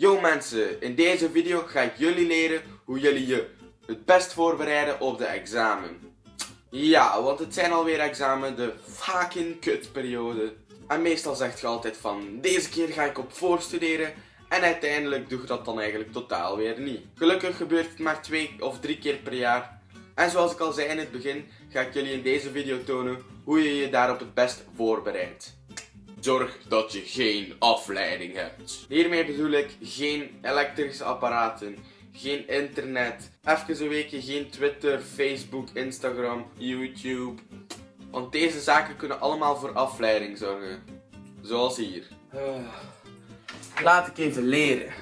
Yo mensen, in deze video ga ik jullie leren hoe jullie je het best voorbereiden op de examen. Ja, want het zijn alweer examen, de fucking kutperiode. En meestal zegt je altijd van, deze keer ga ik op voorstuderen. En uiteindelijk doe je dat dan eigenlijk totaal weer niet. Gelukkig gebeurt het maar twee of drie keer per jaar. En zoals ik al zei in het begin, ga ik jullie in deze video tonen hoe je je daarop het best voorbereidt. Zorg dat je geen afleiding hebt. Hiermee bedoel ik geen elektrische apparaten, geen internet, even een weekje geen Twitter, Facebook, Instagram, YouTube. Want deze zaken kunnen allemaal voor afleiding zorgen. Zoals hier. Laat ik even leren.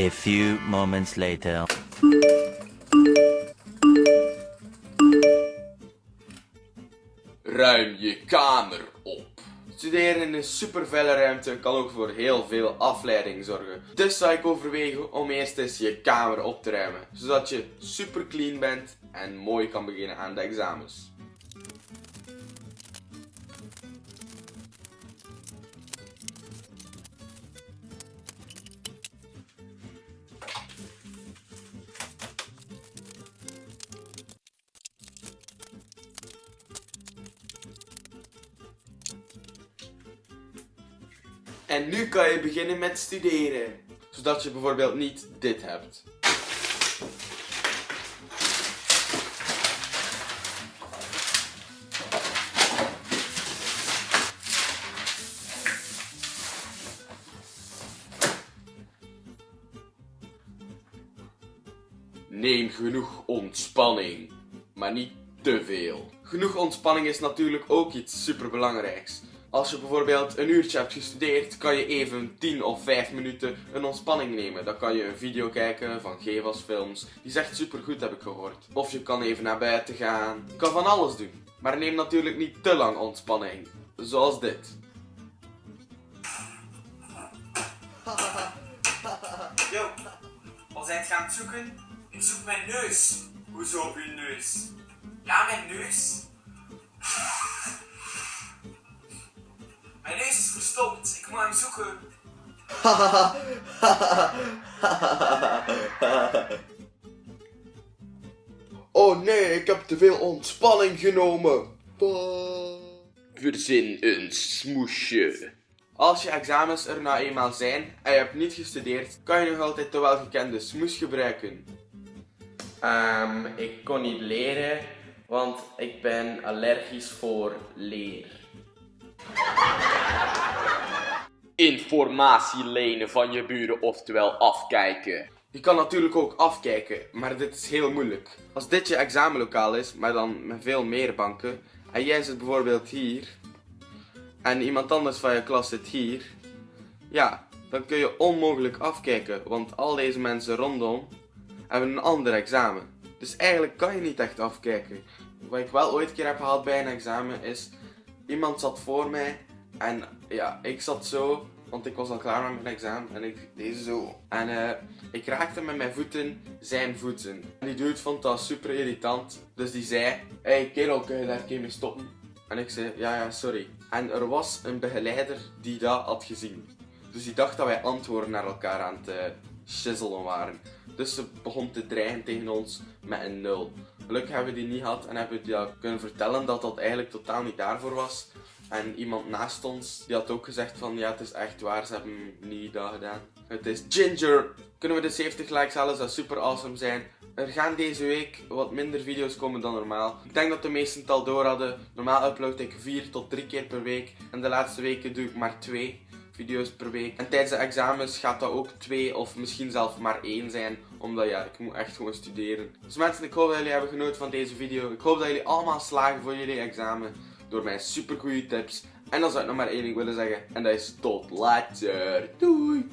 A few moments later. Ruim je kamer op. Studeren in een super ruimte kan ook voor heel veel afleiding zorgen. Dus zou ik overwegen om eerst eens je kamer op te ruimen, zodat je super clean bent en mooi kan beginnen aan de examens. En nu kan je beginnen met studeren. Zodat je bijvoorbeeld niet dit hebt. Neem genoeg ontspanning, maar niet te veel. Genoeg ontspanning is natuurlijk ook iets superbelangrijks. Als je bijvoorbeeld een uurtje hebt gestudeerd, kan je even 10 of 5 minuten een ontspanning nemen. Dan kan je een video kijken van Gevas films. Die is echt super goed, heb ik gehoord. Of je kan even naar buiten gaan. Je kan van alles doen. Maar neem natuurlijk niet te lang ontspanning. Zoals dit. Yo, wat zijn gaan zoeken? Ik zoek mijn neus. Hoezo op neus? Ja, mijn neus. Mijn neus is verstopt. Ik moet hem zoeken. Oh nee, ik heb te veel ontspanning genomen. Verzin een smoesje. Als je examens er nou eenmaal zijn en je hebt niet gestudeerd, kan je nog altijd de welgekende smoes gebruiken. Ehm, ik kon niet leren, want ik ben allergisch voor leer. Informatie lenen van je buren, oftewel afkijken. Je kan natuurlijk ook afkijken, maar dit is heel moeilijk. Als dit je examenlokaal is, maar dan met veel meer banken, en jij zit bijvoorbeeld hier, en iemand anders van je klas zit hier, ja, dan kun je onmogelijk afkijken, want al deze mensen rondom hebben een ander examen. Dus eigenlijk kan je niet echt afkijken. Wat ik wel ooit keer heb gehad bij een examen is, iemand zat voor mij en ja, ik zat zo, want ik was al klaar met mijn examen en ik deed zo. En eh, ik raakte met mijn voeten zijn voeten. En die dude vond dat super irritant, dus die zei, hey kerel, kun je daar een keer mee stoppen? En ik zei, ja ja, sorry. En er was een begeleider die dat had gezien. Dus die dacht dat wij antwoorden naar elkaar aan het shizzelen waren. Dus ze begon te dreigen tegen ons met een nul. Gelukkig hebben we die niet gehad en hebben we die kunnen vertellen dat dat eigenlijk totaal niet daarvoor was. En iemand naast ons, die had ook gezegd van ja, het is echt waar, ze hebben niet dat gedaan. Het is Ginger. Kunnen we de 70 likes halen, zou super awesome zijn. Er gaan deze week wat minder video's komen dan normaal. Ik denk dat de meesten het al door hadden. Normaal upload ik 4 tot 3 keer per week. En de laatste weken doe ik maar 2 video's per week. En tijdens de examens gaat dat ook 2 of misschien zelfs maar 1 zijn. Omdat ja, ik moet echt gewoon studeren. Dus mensen, ik hoop dat jullie hebben genoten van deze video. Ik hoop dat jullie allemaal slagen voor jullie examen. Door mijn super goede tips. En dan zou ik nog maar één ding willen zeggen. En dat is tot later. Doei.